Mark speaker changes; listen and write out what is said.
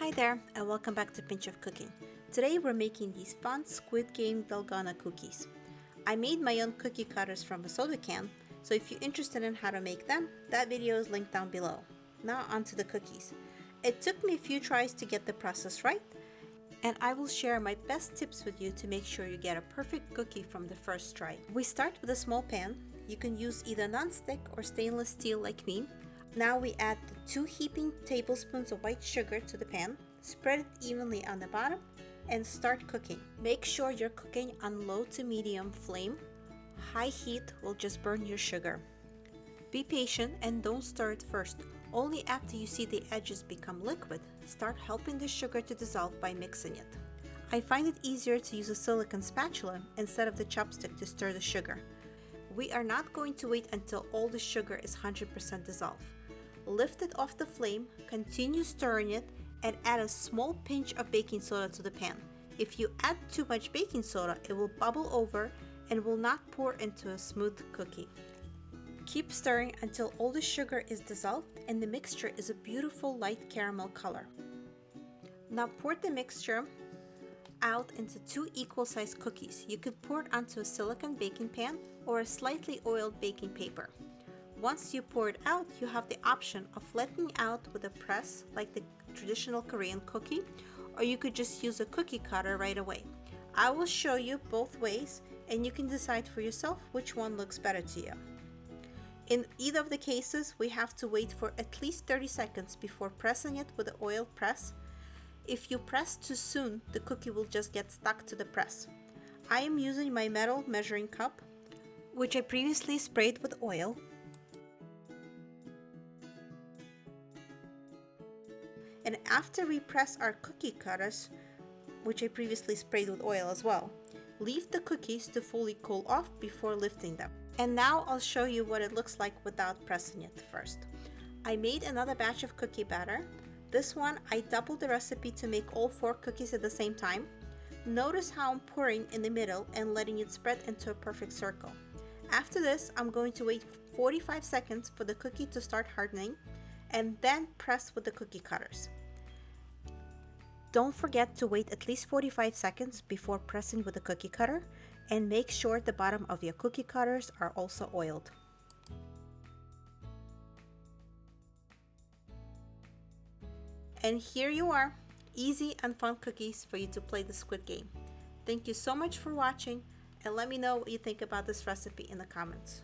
Speaker 1: Hi there and welcome back to Pinch of Cooking. Today we're making these fun Squid Game Dalgona cookies. I made my own cookie cutters from a soda can, so if you're interested in how to make them, that video is linked down below. Now onto the cookies. It took me a few tries to get the process right, and I will share my best tips with you to make sure you get a perfect cookie from the first try. We start with a small pan. You can use either non-stick or stainless steel like me, now we add the 2 heaping tablespoons of white sugar to the pan, spread it evenly on the bottom, and start cooking. Make sure you're cooking on low to medium flame. High heat will just burn your sugar. Be patient and don't stir it first. Only after you see the edges become liquid, start helping the sugar to dissolve by mixing it. I find it easier to use a silicone spatula instead of the chopstick to stir the sugar. We are not going to wait until all the sugar is 100% dissolved lift it off the flame, continue stirring it, and add a small pinch of baking soda to the pan. If you add too much baking soda, it will bubble over and will not pour into a smooth cookie. Keep stirring until all the sugar is dissolved and the mixture is a beautiful light caramel color. Now pour the mixture out into two equal sized cookies. You could pour it onto a silicone baking pan or a slightly oiled baking paper. Once you pour it out, you have the option of flattening out with a press like the traditional Korean cookie, or you could just use a cookie cutter right away. I will show you both ways and you can decide for yourself which one looks better to you. In either of the cases, we have to wait for at least 30 seconds before pressing it with the oil press. If you press too soon, the cookie will just get stuck to the press. I am using my metal measuring cup, which I previously sprayed with oil And after we press our cookie cutters, which I previously sprayed with oil as well, leave the cookies to fully cool off before lifting them. And now I'll show you what it looks like without pressing it first. I made another batch of cookie batter. This one, I doubled the recipe to make all four cookies at the same time. Notice how I'm pouring in the middle and letting it spread into a perfect circle. After this, I'm going to wait 45 seconds for the cookie to start hardening and then press with the cookie cutters. Don't forget to wait at least 45 seconds before pressing with the cookie cutter and make sure the bottom of your cookie cutters are also oiled. And here you are, easy and fun cookies for you to play the squid game. Thank you so much for watching and let me know what you think about this recipe in the comments.